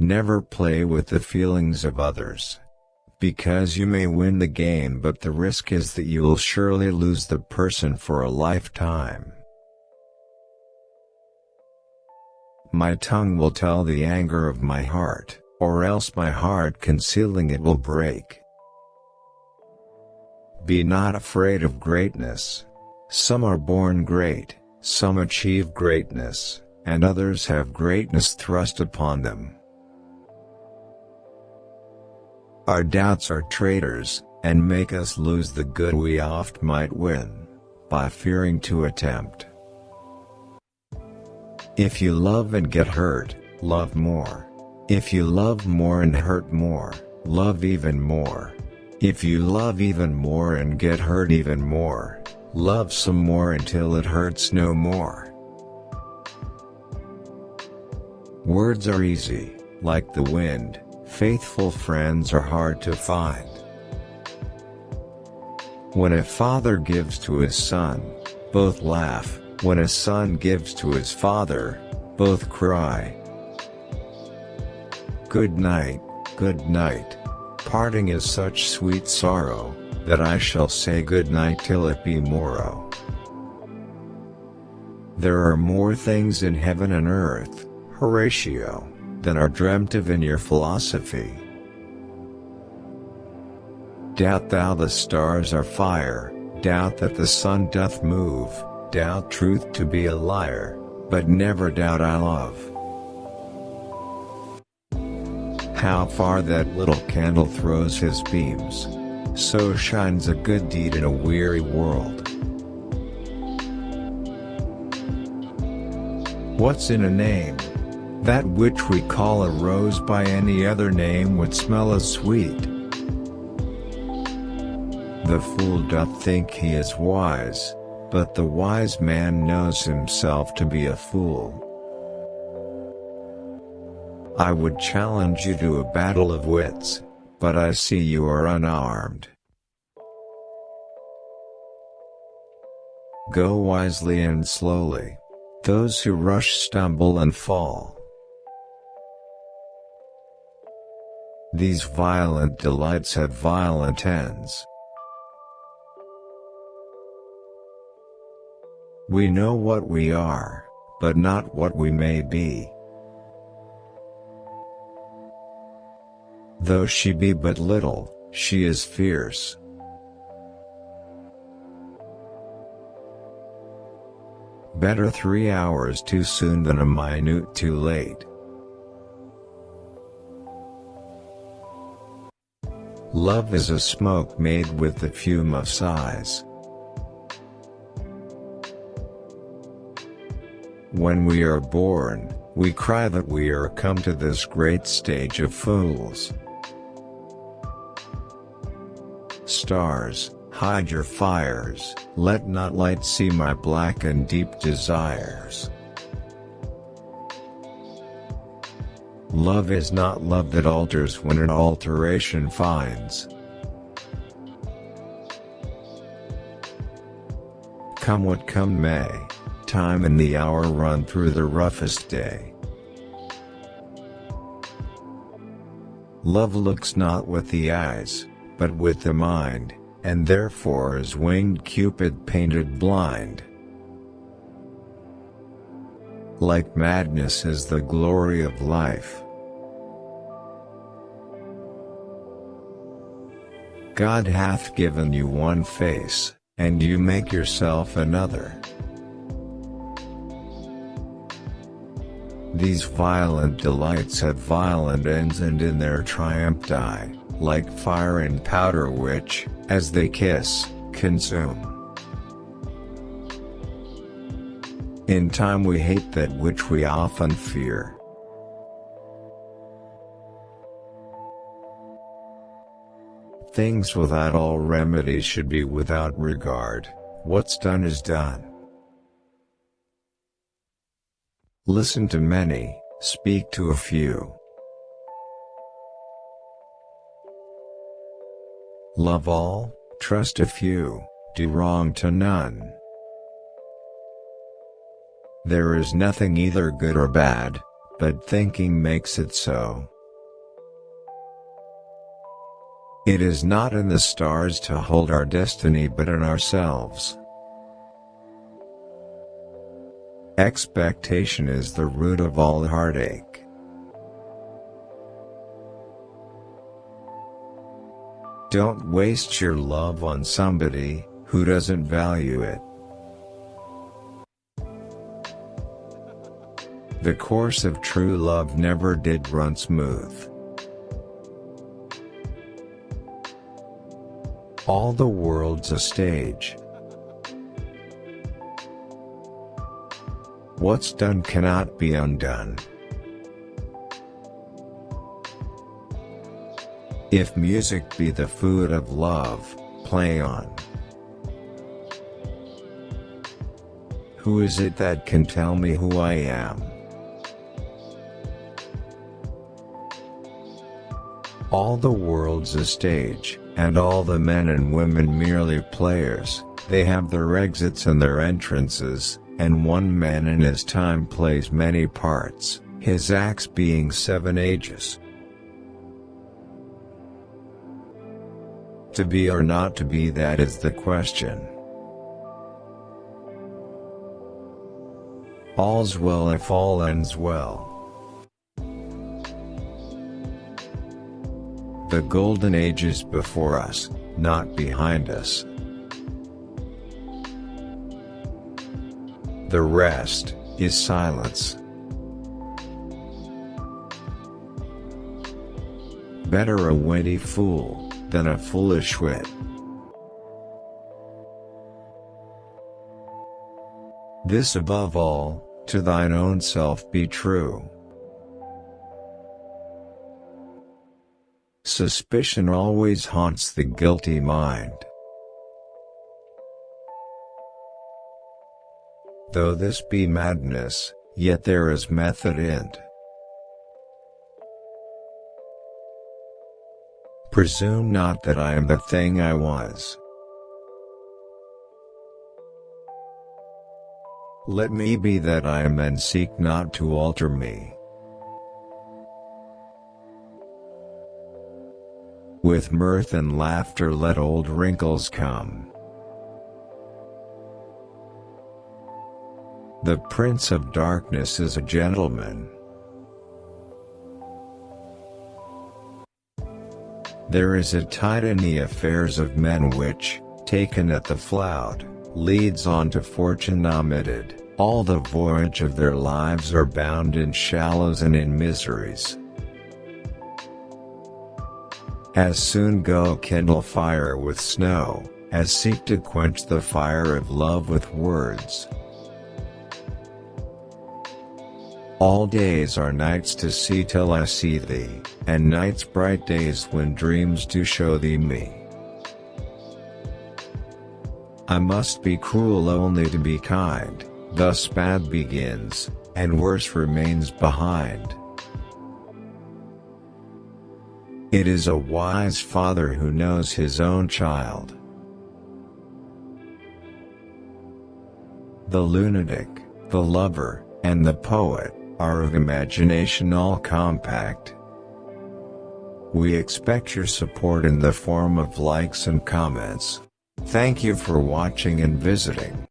Never play with the feelings of others. Because you may win the game but the risk is that you'll surely lose the person for a lifetime. My tongue will tell the anger of my heart, or else my heart concealing it will break. Be not afraid of greatness. Some are born great, some achieve greatness, and others have greatness thrust upon them. Our doubts are traitors, and make us lose the good we oft might win, by fearing to attempt. If you love and get hurt, love more. If you love more and hurt more, love even more. If you love even more and get hurt even more, love some more until it hurts no more. Words are easy, like the wind, faithful friends are hard to find. When a father gives to his son, both laugh, when a son gives to his father, both cry. Good night, good night. Parting is such sweet sorrow, that I shall say good night till it be morrow. There are more things in heaven and earth, Horatio, than are dreamt of in your philosophy. Doubt thou the stars are fire, doubt that the sun doth move, doubt truth to be a liar, but never doubt I love. How far that little candle throws his beams, so shines a good deed in a weary world. What's in a name? That which we call a rose by any other name would smell as sweet. The fool doth think he is wise, but the wise man knows himself to be a fool. I would challenge you to a battle of wits, but I see you are unarmed. Go wisely and slowly. Those who rush stumble and fall. These violent delights have violent ends. We know what we are, but not what we may be. Though she be but little, she is fierce. Better three hours too soon than a minute too late. Love is a smoke made with the fume of sighs. When we are born, we cry that we are come to this great stage of fools. Stars, hide your fires, let not light see my black and deep desires. Love is not love that alters when an alteration finds. Come what come may, time and the hour run through the roughest day. Love looks not with the eyes, but with the mind, and therefore is winged Cupid painted blind. Like madness is the glory of life. God hath given you one face, and you make yourself another. These violent delights have violent ends and in their triumph die, like fire and powder which, as they kiss, consume. In time we hate that which we often fear. Things without all remedy should be without regard, what's done is done. Listen to many, speak to a few. Love all, trust a few, do wrong to none. There is nothing either good or bad, but thinking makes it so. It is not in the stars to hold our destiny but in ourselves. Expectation is the root of all heartache. Don't waste your love on somebody who doesn't value it. The course of true love never did run smooth. All the world's a stage. What's done cannot be undone. If music be the food of love, play on. Who is it that can tell me who I am? All the world's a stage, and all the men and women merely players, they have their exits and their entrances, and one man in his time plays many parts, his acts being seven ages. To be or not to be that is the question. All's well if all ends well. The golden age is before us, not behind us. The rest is silence. Better a witty fool than a foolish wit. This above all, to thine own self be true. Suspicion always haunts the guilty mind. Though this be madness, yet there is method in't. Presume not that I am the thing I was. Let me be that I am and seek not to alter me. With mirth and laughter let old wrinkles come. The Prince of Darkness is a gentleman. There is a tide in the affairs of men which, taken at the flout, leads on to fortune omitted, all the voyage of their lives are bound in shallows and in miseries. As soon go kindle fire with snow, as seek to quench the fire of love with words. All days are nights to see till I see thee, and nights bright days when dreams do show thee me. I must be cruel only to be kind, thus bad begins, and worse remains behind. It is a wise father who knows his own child. The lunatic, the lover, and the poet, are of imagination all compact. We expect your support in the form of likes and comments. Thank you for watching and visiting.